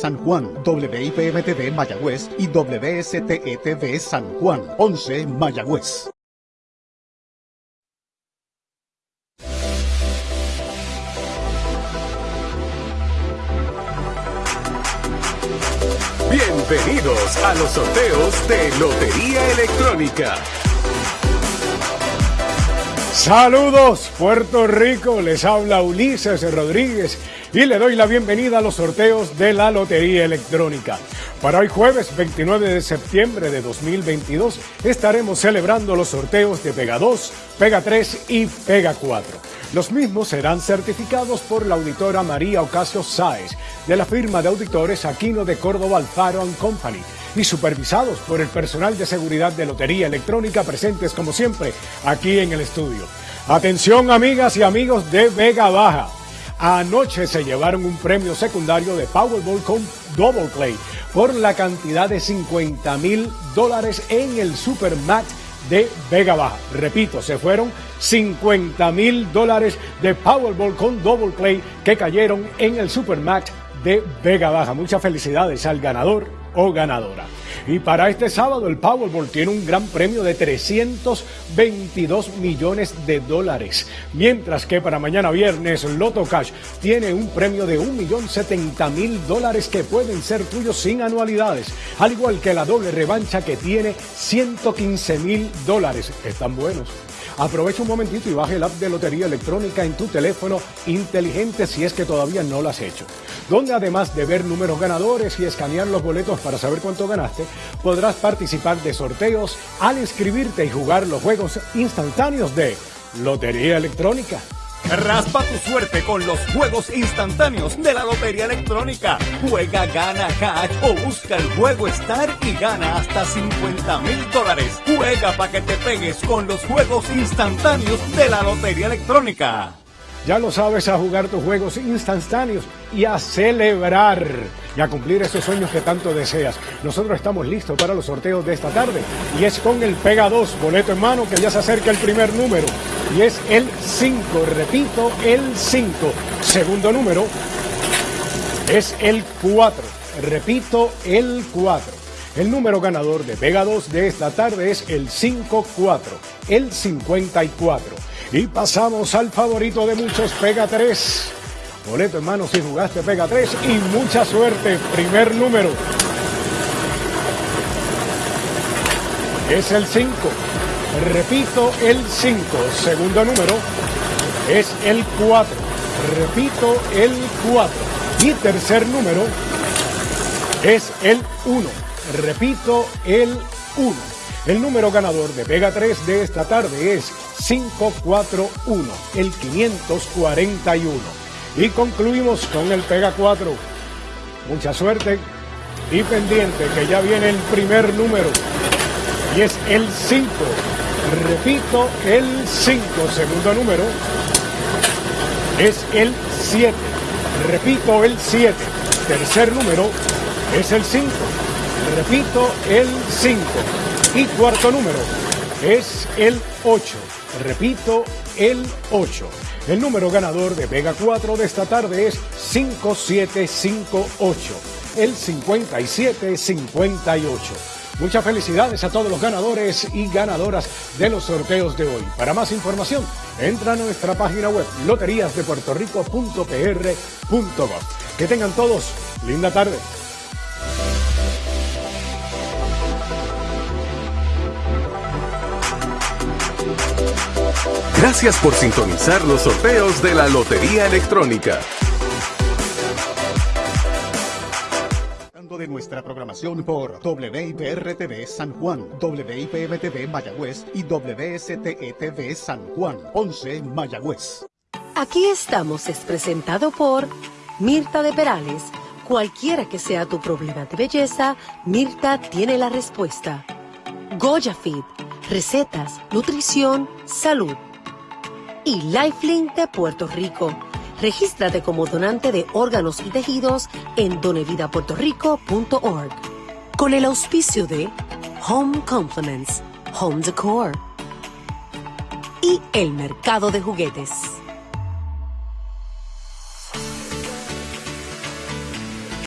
San Juan, WIPM-TV Mayagüez y WSTETV San Juan, 11 Mayagüez. Bienvenidos a los sorteos de Lotería Electrónica. Saludos Puerto Rico, les habla Ulises Rodríguez y le doy la bienvenida a los sorteos de la Lotería Electrónica. Para hoy jueves 29 de septiembre de 2022 estaremos celebrando los sorteos de Pega 2, Pega 3 y Pega 4. Los mismos serán certificados por la auditora María Ocasio Sáez de la firma de auditores Aquino de Córdoba Alfaro Company y supervisados por el personal de seguridad de Lotería Electrónica presentes como siempre aquí en el estudio. Atención amigas y amigos de Vega Baja. Anoche se llevaron un premio secundario de Powerball con Double Play por la cantidad de 50 mil dólares en el Supermax de Vega. Repito, se fueron 50 mil dólares de Powerball con Double Play que cayeron en el Supermax de Vega Baja. Muchas felicidades al ganador o ganadora. Y para este sábado el Powerball tiene un gran premio de 322 millones de dólares, mientras que para mañana viernes Loto Cash tiene un premio de 1.070.000 dólares que pueden ser tuyos sin anualidades, al igual que la doble revancha que tiene 115.000 dólares. Están buenos. Aprovecha un momentito y baje el app de Lotería Electrónica en tu teléfono inteligente si es que todavía no lo has hecho. Donde además de ver números ganadores y escanear los boletos para saber cuánto ganaste, podrás participar de sorteos al inscribirte y jugar los juegos instantáneos de Lotería Electrónica. Raspa tu suerte con los juegos instantáneos de la Lotería Electrónica. Juega, gana, cash o busca el juego Star y gana hasta 50 mil dólares. Juega para que te pegues con los juegos instantáneos de la Lotería Electrónica. Ya lo sabes, a jugar tus juegos instantáneos y a celebrar y a cumplir esos sueños que tanto deseas. Nosotros estamos listos para los sorteos de esta tarde y es con el Pega 2, boleto en mano, que ya se acerca el primer número y es el 5, repito, el 5. Segundo número es el 4, repito, el 4. El número ganador de Pega 2 de esta tarde es el 54, el 54. Y pasamos al favorito de muchos, Pega 3. Boleto hermano si jugaste Pega 3 y mucha suerte. Primer número. Es el 5. Repito, el 5. Segundo número es el 4. Repito, el 4. Y tercer número es el 1. Repito, el 1. El número ganador de Pega 3 de esta tarde es 541, el 541. Y concluimos con el Pega 4. Mucha suerte y pendiente que ya viene el primer número y es el 5. Repito, el 5. Segundo número es el 7. Repito, el 7. Tercer número es el 5. Repito, el 5. Y cuarto número es el 8. Repito, el 8. El número ganador de Vega 4 de esta tarde es 5758. El 5758. Muchas felicidades a todos los ganadores y ganadoras de los sorteos de hoy. Para más información, entra a nuestra página web loteríasdepuertorico.pr.gov. Que tengan todos linda tarde. Gracias por sintonizar los sorteos de la Lotería Electrónica. de nuestra programación por WIPR-TV San Juan, WIPM-TV Mayagüez y WSTETV San Juan, 11 Mayagüez. Aquí estamos es presentado por Mirta de Perales. Cualquiera que sea tu problema de belleza, Mirta tiene la respuesta. Goya Fit, recetas, nutrición, salud y Lifelink de Puerto Rico. Regístrate como donante de órganos y tejidos en donevidapuertorico.org. Con el auspicio de Home Compliments, Home Decor y el mercado de juguetes.